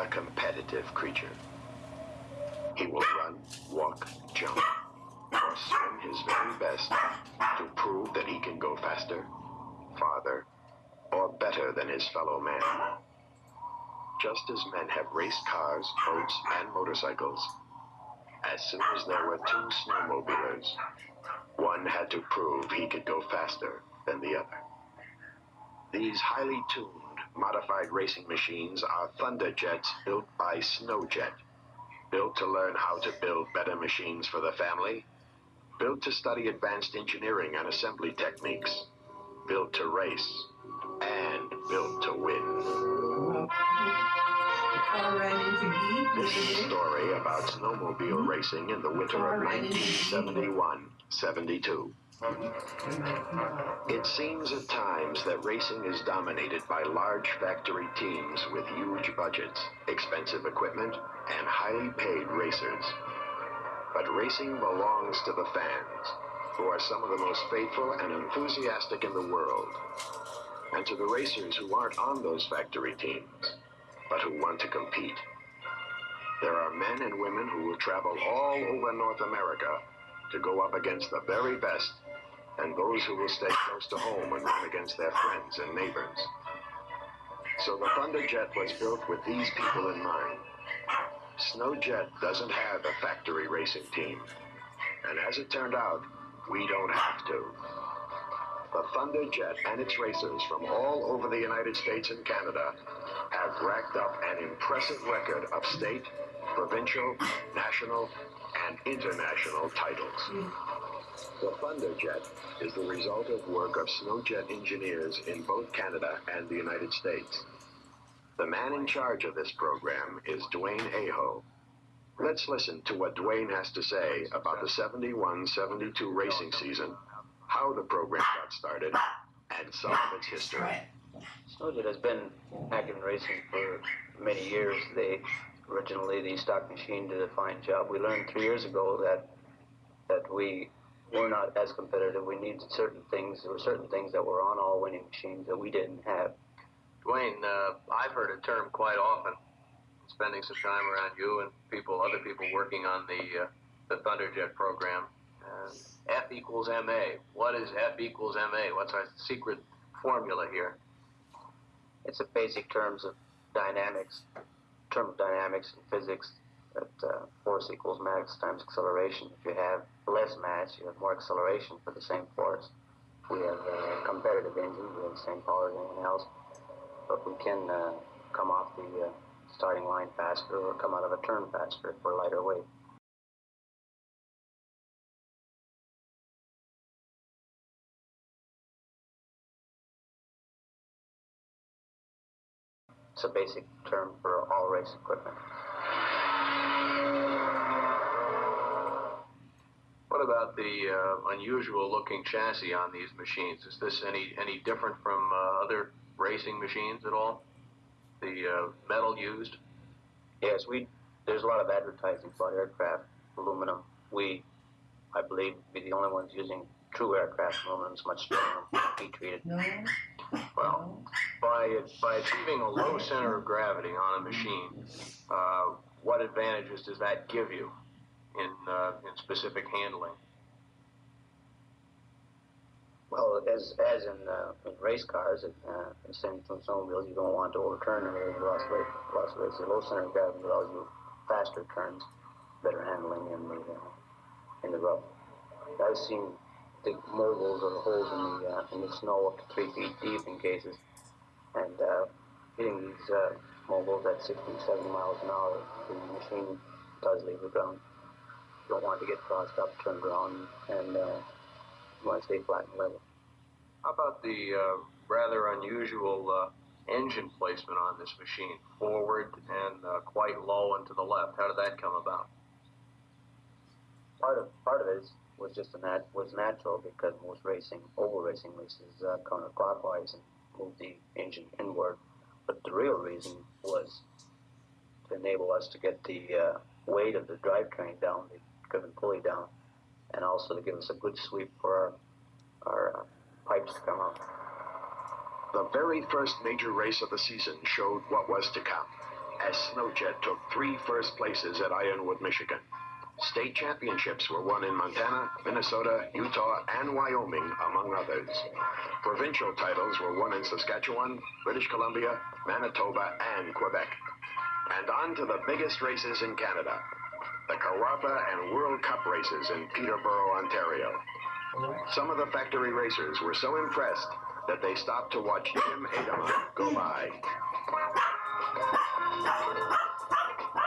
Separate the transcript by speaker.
Speaker 1: a competitive creature. He will run, walk, jump, or swim his very best to prove that he can go faster, farther, or better than his fellow man. Just as men have raced cars, boats, and motorcycles, as soon as there were two snowmobilers, one had to prove he could go faster than the other. These highly tuned, modified racing machines are Thunderjets built by Snowjet, built to learn how to build better machines for the family, built to study advanced engineering and assembly techniques, built to race, and built to win. This is a story about snowmobile mm-hmm. racing in the winter of 1971-72. It seems at times that racing is dominated by large factory teams with huge budgets, expensive equipment, and highly paid racers. But racing belongs to the fans, who are some of the most faithful and enthusiastic in the world, and to the racers who aren't on those factory teams, but who want to compete. There are men and women who will travel all over North America to go up against the very best, and those who will stay close to home and run against their friends and neighbors. So the Thunderjet was built with these people in mind. Snowjet doesn't have a factory racing team, and as it turned out, we don't have to. The Thunderjet and its racers from all over the United States and Canada have racked up an impressive record of state, provincial, national, and international titles. The Thunderjet is the result of work of Snowjet engineers in both Canada and the United States. The man in charge of this program is Dwayne Aho. Let's listen to what Dwayne has to say about the 71-72 racing season, how the program got started, and some of its history.
Speaker 2: Snowjet has been active in racing for many years. They originally the stock machine did a fine job. We learned three years ago that that we were not as competitive. We needed certain things. There were certain things that were on all winning machines that we didn't have.
Speaker 3: Dwayne, uh, I've heard a term quite often, spending some time around you and people, other people working on the uh, the Thunderjet program. Uh, F equals ma. What is F equals ma? What's our secret formula here?
Speaker 2: It's a basic terms of dynamics, term of dynamics and physics. That uh, force equals mass times acceleration. If you have less mass, you have more acceleration for the same force. We have a competitive engine, we have the same power as anyone else, but we can uh, come off the uh, starting line faster or come out of a turn faster for lighter weight. It's a basic term for all race equipment.
Speaker 3: About the uh, unusual looking chassis on these machines? Is this any any different from uh, other racing machines at all? The uh, metal used?
Speaker 2: Yes, we. There's a lot of advertising about aircraft aluminum. We, I believe, be the only ones using true aircraft aluminum. It's much stronger, heat treated.
Speaker 4: No.
Speaker 3: Well, by by achieving a low center of gravity on a machine, uh, what advantages does that give you in uh, in specific handling?
Speaker 2: Well, as as in, uh, in race cars, uh, in same from snowmobiles, you don't want to overturn them or lost weight. Lost weight. So low center of gravity allows you faster turns, better handling in the uh, in the rough. I've seen the moguls or the holes in the uh, in the snow up to three feet deep in cases, and uh, hitting these uh, moguls at 60, 70 miles an hour, the machine does leave the ground. You don't want to get crossed up, turned around, and uh, you want to stay flat and level.
Speaker 3: How about the uh, rather unusual uh, engine placement on this machine, forward and uh, quite low and to the left? How did that come about?
Speaker 2: Part of part of it was just a nat- was natural because most racing, oval racing races, uh, counterclockwise and move the engine inward. But the real reason was to enable us to get the uh, weight of the drivetrain down, the driven pulley down, and also to give us a good sweep for our, our pipes come out.
Speaker 1: The very first major race of the season showed what was to come. as Snowjet took three first places at Ironwood, Michigan. State championships were won in Montana, Minnesota, Utah, and Wyoming, among others. Provincial titles were won in Saskatchewan, British Columbia, Manitoba, and Quebec. And on to the biggest races in Canada the Kawartha and World Cup races in Peterborough, Ontario. Some of the factory racers were so impressed that they stopped to watch Jim Adama go by.